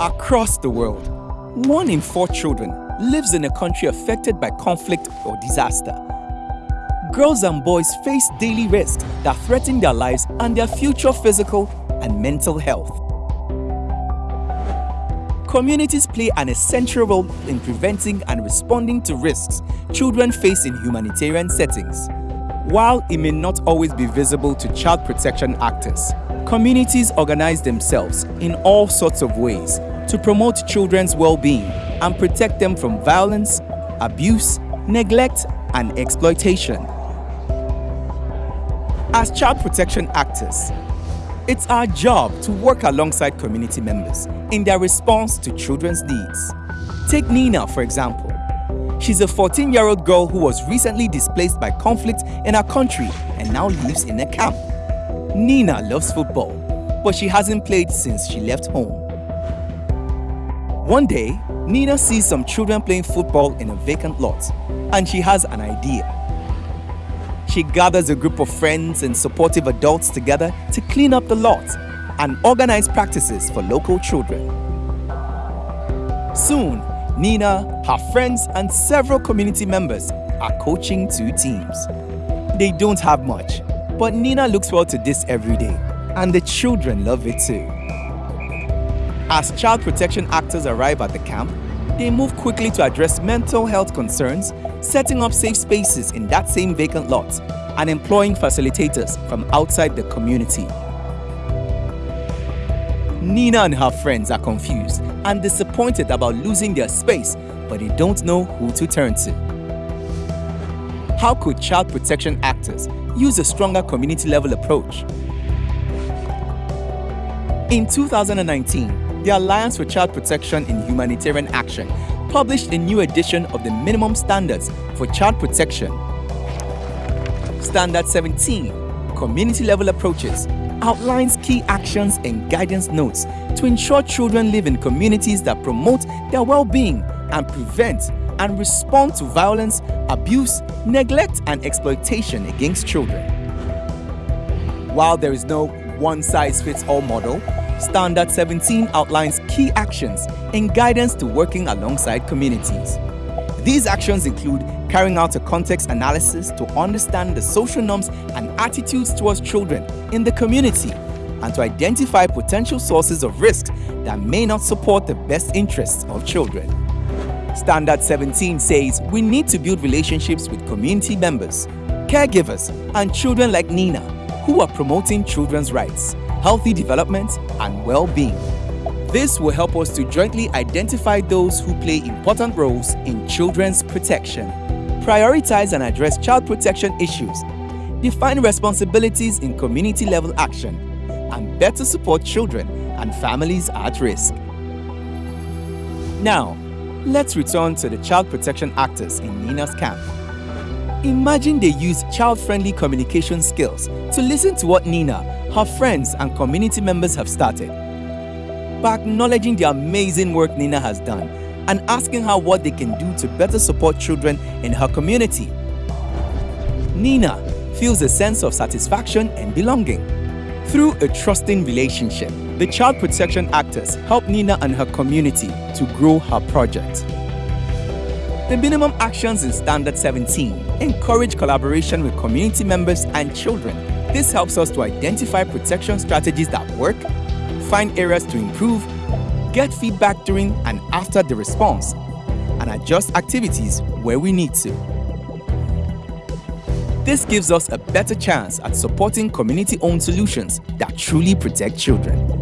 Across the world, one in four children lives in a country affected by conflict or disaster. Girls and boys face daily risks that threaten their lives and their future physical and mental health. Communities play an essential role in preventing and responding to risks children face in humanitarian settings. While it may not always be visible to child protection actors, communities organize themselves in all sorts of ways to promote children's well-being and protect them from violence, abuse, neglect, and exploitation. As child protection actors, it's our job to work alongside community members in their response to children's needs. Take Nina, for example. She's a 14-year-old girl who was recently displaced by conflict in her country and now lives in a camp. Nina loves football, but she hasn't played since she left home. One day, Nina sees some children playing football in a vacant lot, and she has an idea. She gathers a group of friends and supportive adults together to clean up the lot and organize practices for local children. Soon, Nina, her friends, and several community members are coaching two teams. They don't have much, but Nina looks forward to this every day, and the children love it too. As child protection actors arrive at the camp, they move quickly to address mental health concerns, setting up safe spaces in that same vacant lot, and employing facilitators from outside the community. Nina and her friends are confused and disappointed about losing their space, but they don't know who to turn to. How could child protection actors use a stronger community level approach? In 2019, the Alliance for Child Protection in Humanitarian Action published a new edition of the Minimum Standards for Child Protection. Standard 17, Community Level Approaches, outlines key actions and guidance notes to ensure children live in communities that promote their well-being and prevent and respond to violence, abuse, neglect and exploitation against children. While there is no one-size-fits-all model, Standard 17 outlines key actions and guidance to working alongside communities. These actions include carrying out a context analysis to understand the social norms and attitudes towards children in the community and to identify potential sources of risk that may not support the best interests of children. Standard 17 says we need to build relationships with community members, caregivers, and children like Nina who are promoting children's rights, healthy development, and well-being. This will help us to jointly identify those who play important roles in children's protection, prioritize and address child protection issues, define responsibilities in community-level action, and better support children and families at risk. Now, let's return to the child protection actors in Nina's camp. Imagine they use child-friendly communication skills to listen to what Nina, her friends and community members have started. By acknowledging the amazing work Nina has done and asking her what they can do to better support children in her community. Nina feels a sense of satisfaction and belonging. Through a trusting relationship, the child protection actors help Nina and her community to grow her project. The minimum actions in Standard 17 encourage collaboration with community members and children. This helps us to identify protection strategies that work, find areas to improve, get feedback during and after the response, and adjust activities where we need to. This gives us a better chance at supporting community-owned solutions that truly protect children.